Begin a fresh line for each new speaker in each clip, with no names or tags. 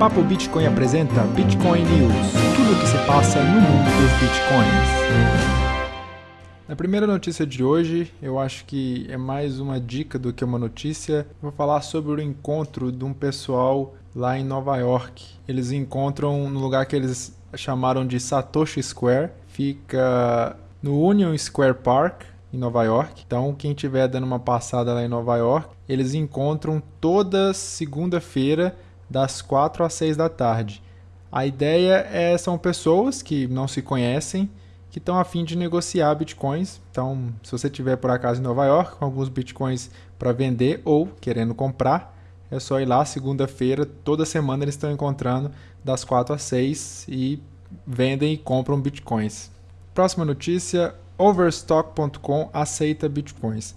Papo Bitcoin apresenta Bitcoin News, tudo o que se passa no mundo dos bitcoins. Na primeira notícia de hoje, eu acho que é mais uma dica do que uma notícia. Vou falar sobre o encontro de um pessoal lá em Nova York. Eles encontram no lugar que eles chamaram de Satoshi Square, fica no Union Square Park, em Nova York. Então, quem estiver dando uma passada lá em Nova York, eles encontram toda segunda-feira das 4 às 6 da tarde. A ideia é são pessoas que não se conhecem, que estão a fim de negociar bitcoins. Então, se você tiver por acaso em Nova York com alguns bitcoins para vender ou querendo comprar, é só ir lá segunda-feira, toda semana eles estão encontrando das 4 às 6 e vendem e compram bitcoins. Próxima notícia, Overstock.com aceita bitcoins.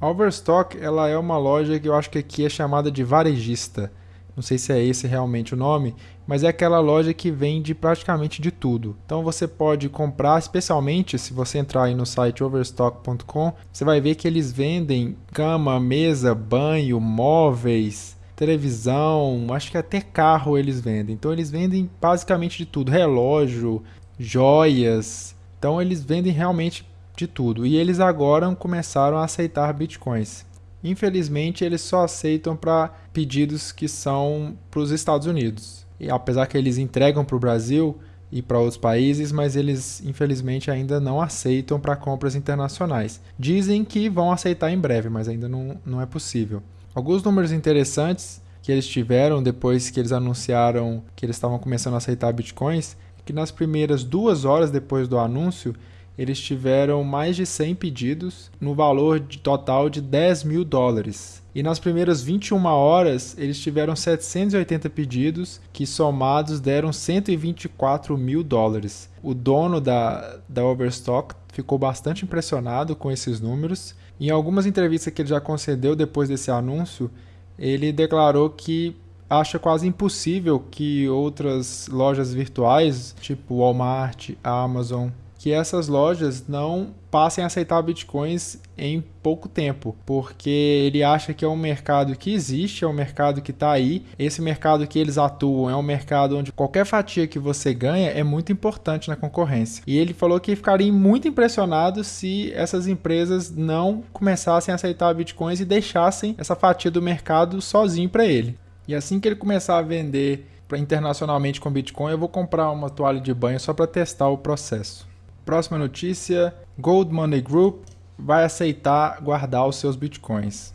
A Overstock ela é uma loja que eu acho que aqui é chamada de varejista não sei se é esse realmente o nome, mas é aquela loja que vende praticamente de tudo. Então você pode comprar, especialmente se você entrar aí no site overstock.com, você vai ver que eles vendem cama, mesa, banho, móveis, televisão, acho que até carro eles vendem. Então eles vendem basicamente de tudo, relógio, joias. Então eles vendem realmente de tudo. E eles agora começaram a aceitar bitcoins. Infelizmente, eles só aceitam para pedidos que são para os Estados Unidos. E apesar que eles entregam para o Brasil e para outros países, mas eles infelizmente ainda não aceitam para compras internacionais. Dizem que vão aceitar em breve, mas ainda não, não é possível. Alguns números interessantes que eles tiveram depois que eles anunciaram que eles estavam começando a aceitar bitcoins, que nas primeiras duas horas depois do anúncio, eles tiveram mais de 100 pedidos no valor de total de 10 mil dólares. E nas primeiras 21 horas, eles tiveram 780 pedidos, que somados deram 124 mil dólares. O dono da, da Overstock ficou bastante impressionado com esses números. Em algumas entrevistas que ele já concedeu depois desse anúncio, ele declarou que acha quase impossível que outras lojas virtuais, tipo Walmart, Amazon, que essas lojas não passem a aceitar bitcoins em pouco tempo, porque ele acha que é um mercado que existe, é um mercado que está aí. Esse mercado que eles atuam é um mercado onde qualquer fatia que você ganha é muito importante na concorrência. E ele falou que ficaria muito impressionado se essas empresas não começassem a aceitar bitcoins e deixassem essa fatia do mercado sozinho para ele. E assim que ele começar a vender internacionalmente com Bitcoin, eu vou comprar uma toalha de banho só para testar o processo. Próxima notícia: Gold Money Group vai aceitar guardar os seus bitcoins.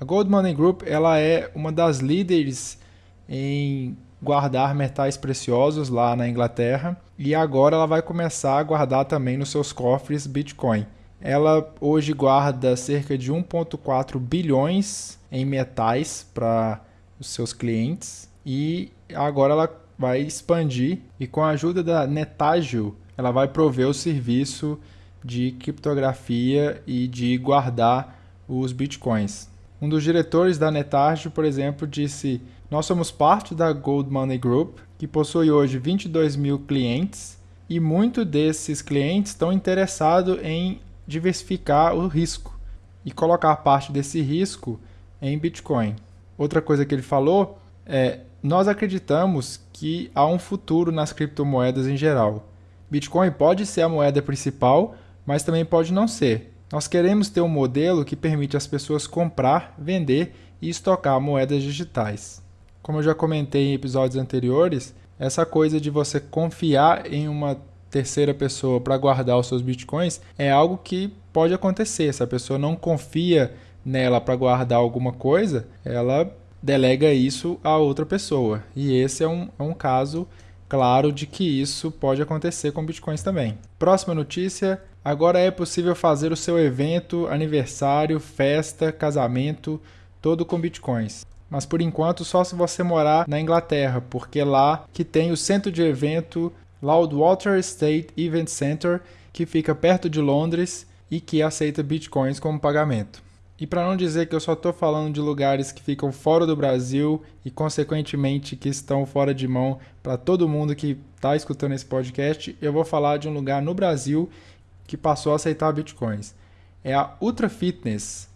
A Gold Money Group ela é uma das líderes em guardar metais preciosos lá na Inglaterra e agora ela vai começar a guardar também nos seus cofres Bitcoin. Ela hoje guarda cerca de 1,4 bilhões em metais para os seus clientes e agora ela vai expandir e com a ajuda da Netagio ela vai prover o serviço de criptografia e de guardar os bitcoins. Um dos diretores da Netargio, por exemplo, disse: Nós somos parte da Gold Money Group, que possui hoje 22 mil clientes, e muitos desses clientes estão interessados em diversificar o risco e colocar parte desse risco em Bitcoin. Outra coisa que ele falou é: Nós acreditamos que há um futuro nas criptomoedas em geral. Bitcoin pode ser a moeda principal, mas também pode não ser. Nós queremos ter um modelo que permite às pessoas comprar, vender e estocar moedas digitais. Como eu já comentei em episódios anteriores, essa coisa de você confiar em uma terceira pessoa para guardar os seus bitcoins é algo que pode acontecer. Se a pessoa não confia nela para guardar alguma coisa, ela delega isso a outra pessoa. E esse é um, é um caso claro de que isso pode acontecer com bitcoins também. Próxima notícia: agora é possível fazer o seu evento, aniversário, festa, casamento, todo com bitcoins. Mas por enquanto só se você morar na Inglaterra, porque é lá que tem o centro de evento Loudwater State Event Center, que fica perto de Londres e que aceita bitcoins como pagamento. E para não dizer que eu só estou falando de lugares que ficam fora do Brasil e, consequentemente, que estão fora de mão para todo mundo que está escutando esse podcast, eu vou falar de um lugar no Brasil que passou a aceitar bitcoins. É a Ultra Fitness,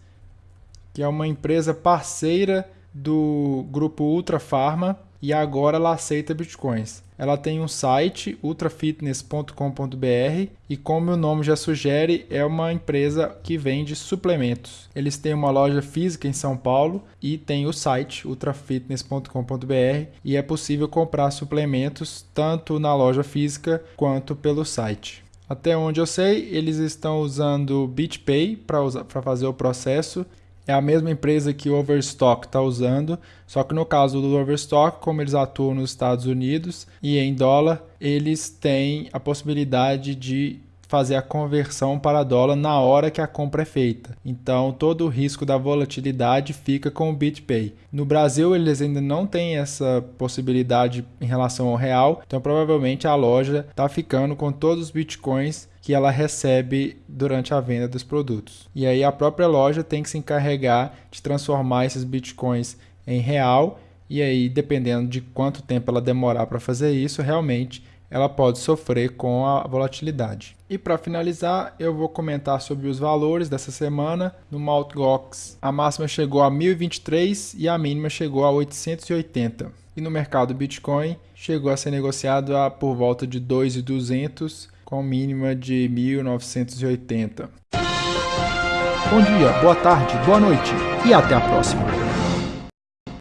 que é uma empresa parceira do grupo Ultra Pharma. E agora ela aceita bitcoins. Ela tem um site ultrafitness.com.br e como o nome já sugere, é uma empresa que vende suplementos. Eles têm uma loja física em São Paulo e tem o site ultrafitness.com.br e é possível comprar suplementos tanto na loja física quanto pelo site. Até onde eu sei, eles estão usando BitPay para fazer o processo é a mesma empresa que o Overstock está usando, só que no caso do Overstock, como eles atuam nos Estados Unidos e em dólar, eles têm a possibilidade de fazer a conversão para dólar na hora que a compra é feita. Então, todo o risco da volatilidade fica com o BitPay. No Brasil, eles ainda não têm essa possibilidade em relação ao real, então provavelmente a loja está ficando com todos os bitcoins que ela recebe durante a venda dos produtos. E aí a própria loja tem que se encarregar de transformar esses bitcoins em real e aí dependendo de quanto tempo ela demorar para fazer isso, realmente ela pode sofrer com a volatilidade. E para finalizar, eu vou comentar sobre os valores dessa semana. No Mt. A máxima chegou a 1023 e a mínima chegou a 880. E no mercado Bitcoin, chegou a ser negociado a por volta de 2.200 com mínima de 1980.
Bom dia, boa tarde, boa noite e até a próxima.